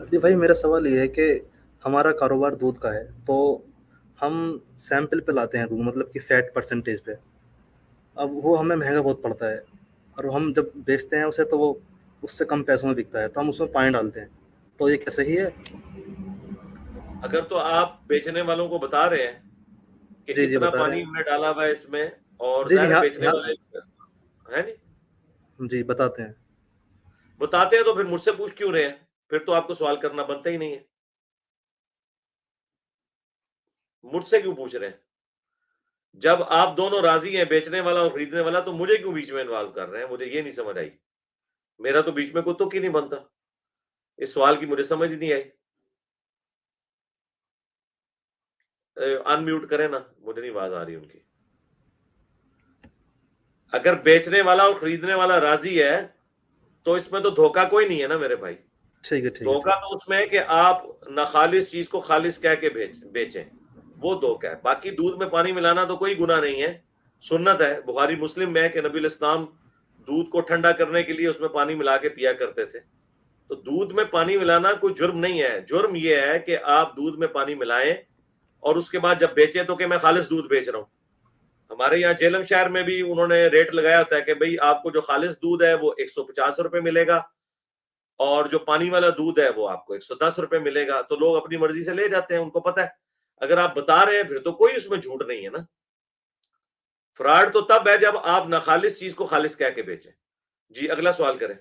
जी भाई मेरा सवाल ये है कि हमारा कारोबार दूध का है, तो हम सैंपल पे लाते हैं दूध मतलब कि फैट परसेंटेज पे। अब वो हमें महँगा बहुत पड़ता है और हम जब बेचते हैं उसे तो वो उससे कम पैसों में बिकता है, तो हम उसमें पानी डालते हैं। तो ये क्या सही है? अगर तो आप बेचने वालों को बता रहे हैं कि जी, जी, बता पानी हमने डाला हुआ है इसमें और जी, जी, है बेचने यहाँ वाले है नहीं? जी, बताते हैं। बताते हैं तो फिर मुझसे पूछ क्यों रहे हैं? फिर तो आपको सवाल करना बनता ही नहीं है। मुझसे क्यों पूछ रहे हैं? जब आप दोनों राज़ी हैं, बेचने वाला और खरीदने वाला, तो मुझे क्यों बीच में इन्वॉल्व कर रहे हैं? मुझे ये नहीं समझ आई। मेरा तो बीच में कोई तुक ही नहीं बनता। इस सवाल की मुझे समझ नहीं आई। अनम्यूट करें ना, मुझे नहीं आवाज़ आ रही उनकी। अगर बेचने वाला और खरीदने वाला राज़ी है, तो इसमें तो धोखा कोई नहीं है ना मेरे भाई। ठीक है, ठीक धोखा तो उसमें है कि आप नाखालिस चीज़ को खालिस कह के बेच बेचें, वो धोखा है। बाकी दूध में पानी मिलाना तो कोई गुना नहीं है, सुन्नत है। बुखारी मुस्लिम में है कि नबी इस्लाम दूध को ठंडा करने के लिए उसमें पानी मिला के पिया करते थे। तो दूध में पानी मिलाना कोई जुर्म नहीं है। जुर्म ये है कि आप दूध में पानी मिलाएँ और उसके बाद जब बेचे तो कि मैं खालिश दूध बेच रहा हूँ। हमारे यहाँ जेलम शहर में भी उन्होंने रेट लगाया होता है कि भाई आपको जो खालिस दूध है वो ₹150 मिलेगा और जो पानी वाला दूध है वो आपको ₹110 मिलेगा। तो लोग अपनी मर्ज़ी से ले जाते हैं, उनको पता है। अगर आप बता रहे हैं फिर तो कोई उसमें झूठ नहीं है ना। फ्रॉड तो तब है जब आप नाखालिस चीज़ को खालिस कह के बेचें। जी, अगला सवाल करें।